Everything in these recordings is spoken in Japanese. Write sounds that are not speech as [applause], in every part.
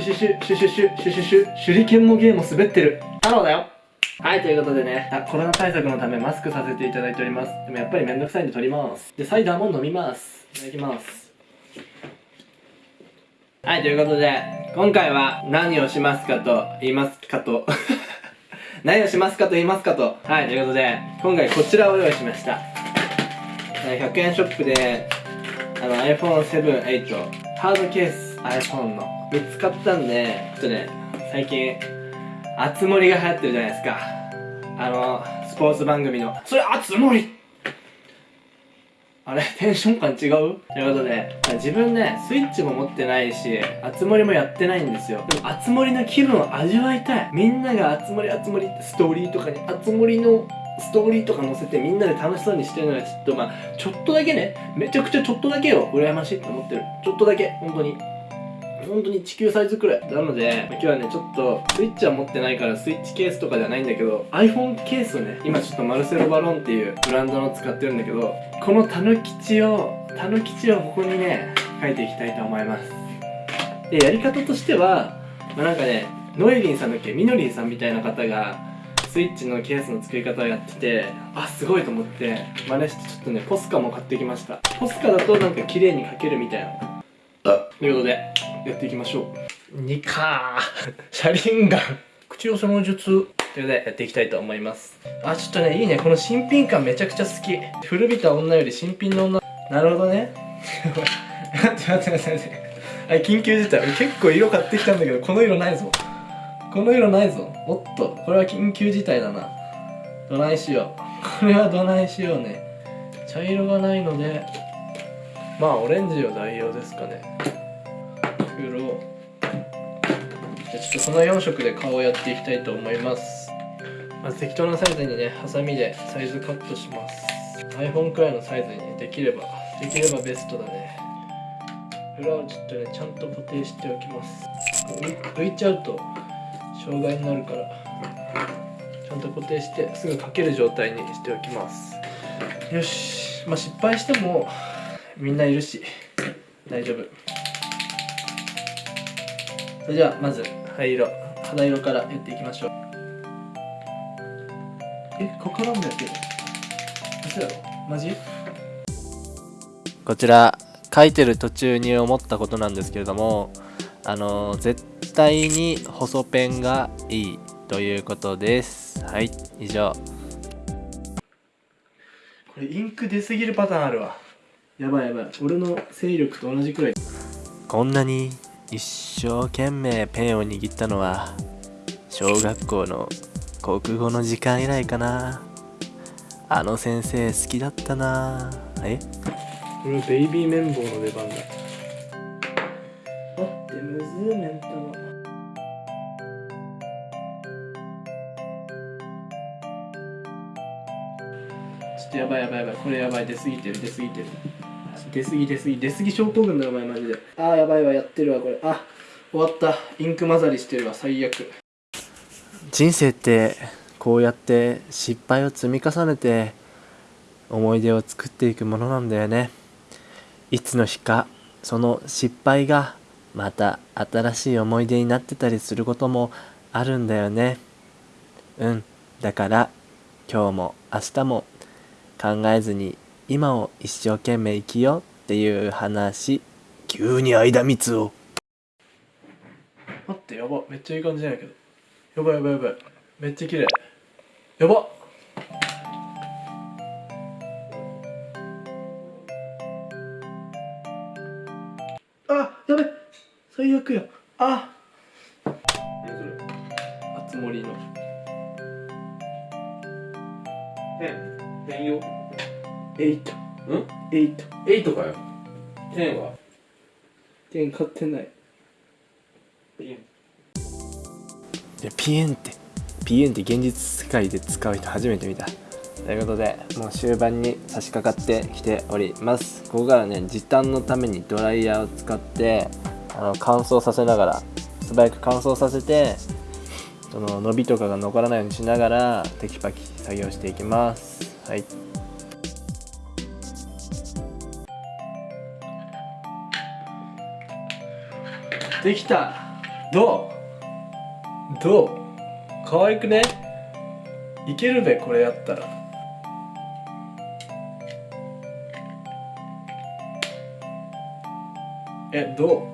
ュシュシュ、シュシュシュ、シュシュシュ、手裏剣もゲーム滑ってる。太郎だよはい、ということでね、あコロナ対策のためマスクさせていただいております。でもやっぱりめんどくさいんで取ります。で、サイダーも飲みます。いただきます。はい、ということで、今回は何をしますかと言いますかと何をしますかと言いますかと。はい、ということで、今回こちらを用意しました。100円ショップで、あの iPhone7、8、ハードケース iPhone の見つかったんでちょっとね最近あつ森が流行ってるじゃないですか。あのスポーツ番組の。それあつ森あれ？テンション感違う？ということで自分ねスイッチも持ってないしあつ森もやってないんですよ。でもあつ森の気分を味わいたい。みんながあつ森あつ森ってストーリーとかにあつ森のストーリーとか載せてみんなで楽しそうにしてるのがちょっとまあちょっとだけねめちゃくちゃちょっとだけよ羨ましいって思ってる。ちょっとだけ本当に。本当に地球サイズくらいなので今日はねちょっとスイッチは持ってないからスイッチケースとかではないんだけど iPhone ケースをね今ちょっとマルセロバロンっていうブランドの使ってるんだけどこのタヌキチをタヌキチをここにね書いていきたいと思います。でやり方としては、まあ、なんかねノエリンさんだっけ？みのりんさんみたいな方がスイッチのケースの作り方をやっててあすごいと思って真似してちょっとねポスカも買ってきました。ポスカだとなんか綺麗に書けるみたいな。ということでやっていきましょう。2か [laughs] 車輪ガン。口寄せの術ということでやっていきたいと思います。あちょっとねいいね。この新品感めちゃくちゃ好き。古びた女より新品の女。なるほどね。[laughs] 待って待って待って待って。はい緊急事態。結構色買ってきたんだけどこの色ないぞ。この色ないぞ。おっと。これは緊急事態だな。どないしよう。これはどないしようね。茶色がないので。まあオレンジを代用ですかね。黒じゃちょっとその4色で顔をやっていきたいと思います。まず適当なサイズにねハサミでサイズカットします。iPhone くらいのサイズに、ね、できればできればベストだね。裏をちょっとねちゃんと固定しておきます。浮いちゃうと障害になるからちゃんと固定してすぐかける状態にしておきます。よし。まあ失敗してもみんないるし大丈夫。それじゃあまず灰色肌色からやっていきましょう。えここからもやってる。嘘やろマジ？こちら書いてる途中に思ったことなんです。けれどもあの絶対に細ペンがいいということです。はい以上。これインク出すぎるパターンあるわ。やばいやばい。俺の勢力と同じくらい。こんなに一生懸命ペンを握ったのは小学校の国語の時間以来かな。あの先生好きだったな。え？これベイビー綿棒の出番だ。待ってむずーメンタもちょっとやばいやばいやばい。これやばい。出過ぎてる出過ぎてる。出過ぎ出過ぎ出過ぎ症候群だよお前マジで。あーやばいわやってるわこれ。あ終わった。インク混ざりしてるわ最悪。人生ってこうやって失敗を積み重ねて思い出を作っていくものなんだよね。いつの日かその失敗がまた新しい思い出になってたりすることもあるんだよね。うん。だから今日も明日も考えずに今を一生懸命生きようっていう話。急に間蜜を。待ってやば。めっちゃいい感じなんやけど。やばいやばいやばい。めっちゃ綺麗。やば。あやべ。最悪や。あ。何それあつ森の。ペンペンよエイトん？エイト8かよ。10は？剣買ってない。ペンでピエンって。ピエンって現実世界で使う人初めて見た。ということでもう終盤に差し掛かってきております。ここからね時短のためにドライヤーを使ってあの乾燥させながら素早く乾燥させてその伸びとかが残らないようにしながらテキパキ作業していきます。はいできた。どう？どう？可愛くね？いけるべこれやったら。えど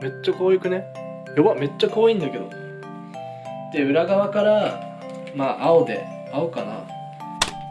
う？めっちゃ可愛くね？やばめっちゃ可愛いんだけど。で裏側からまあ青で青かな？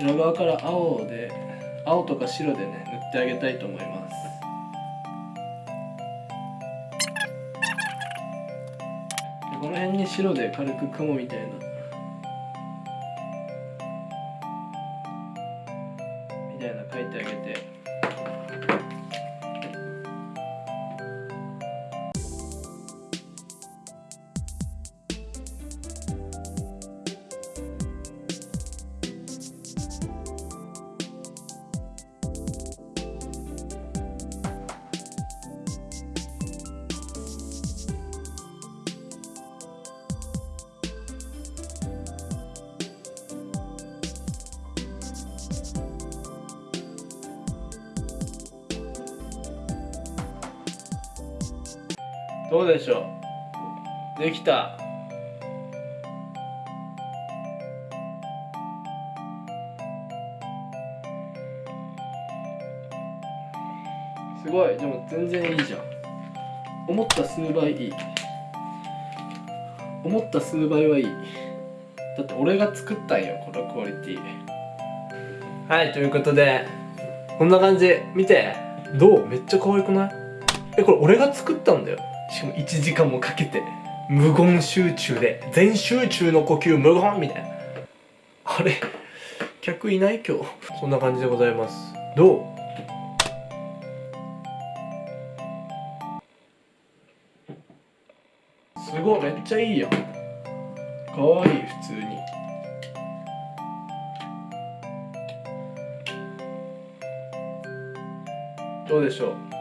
裏側から青で青とか白でね塗ってあげたいと思います。この辺に白で軽く雲みたいな。みたいな書いてあげて。どうでしょう？できた。すごい。でも全然いいじゃん。思った数倍いい。思った数倍はいい。だって俺が作ったんよこのクオリティ。はいということでこんな感じ。見て。どう？めっちゃ可愛くない？えこれ俺が作ったんだよ。しかも1時間もかけて無言集中で全集中の呼吸無言みたいな。あれ？客いない今日。そんな感じでございます。どう？すごいめっちゃいいやん。かわいい普通に。どうでしょう？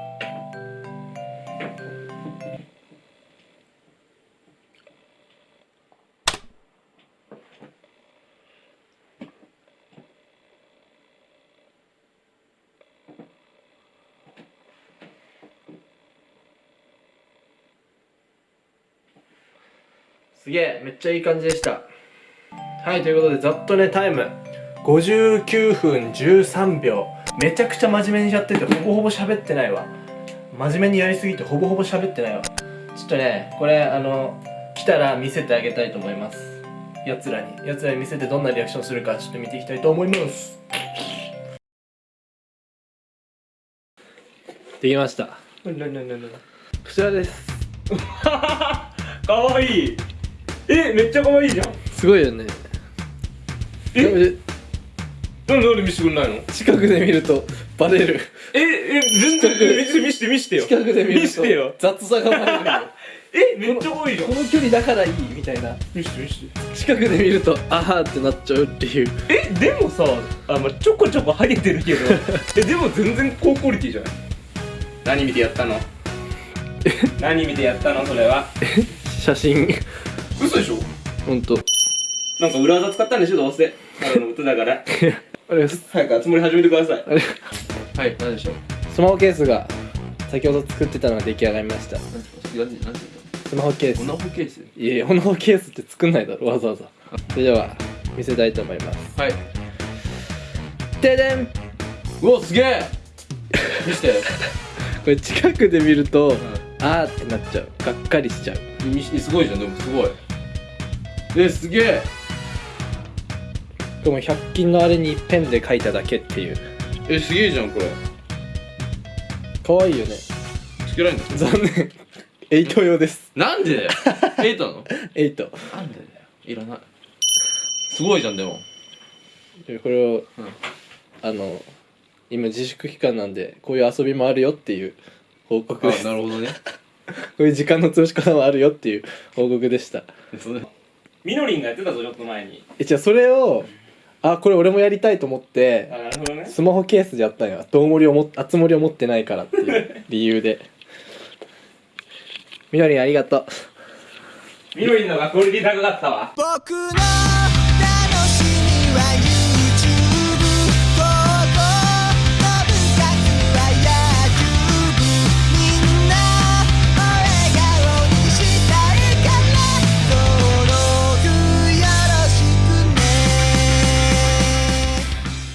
すげえめっちゃいい感じでした。はいということでざっとねタイム。59分13秒。めちゃくちゃ真面目にやっててほぼほぼ喋ってないわ。真面目にやりすぎてほぼほぼ喋ってないわ。ちょっとねこれあの来たら見せてあげたいと思います。やつらに。やつらに見せてどんなリアクションするかちょっと見ていきたいと思います。できました。こちらです。[laughs] かわいいえめっちゃかわいいじゃん。すごいよね。え？なんでなんで見せてくんないの？近くで見るとバレる。ええ全然見せて見せて見せてよ。近くで見ると見せてよ。雑さがバレるよ。[laughs] えめっちゃかわいいじゃん。この距離だからいいみたいな。見せて見せて。近くで見るとあーってなっちゃうっていう。えでもさあ、まあ、ちょこちょこハゲてるけど。[laughs] えでも全然高クオリティじゃない？何見てやったの？何見てやったの？それは。写真嘘でしょ？ほんとなんか裏技使ったんでしょどうせ。ただの歌だから。[laughs] あれス早く集まり始めてください。あれ。はい何でしょう？スマホケースが先ほど作ってたのが出来上がりました。何何何スマホケースオナホケース？いやいやスマホケースって作んないだろわざわざ。それでは見せたいと思います。はい。ででん。うわすげえ！見せて。[laughs] これ近くで見ると、あーってなっちゃう。がっかりしちゃう。みすごいじゃんでもすごいえすげえ。でも100均のあれにペンで書いただけっていう。えすげえじゃんこれ。かわいいよね。つけられんの？残念。8用です。なんでだよ。エイトなの？8なんでだよ。いらない。すごいじゃんでも。でこれを、うん。あの今自粛期間なんでこういう遊びもあるよっていう報告です。なるほどね。[laughs] こういう時間の潰し方もあるよっていう報告でした。それみのりんがやってたぞちょっと前に。えじゃあそれをあこれ俺もやりたいと思ってあなるほどね。スマホケースでやったんよ。どうもりをもあつ森を持ってないからっていう [laughs] 理由で。みのりんありがとう。みのりんのがクオリティ高かったわ。僕の楽しみは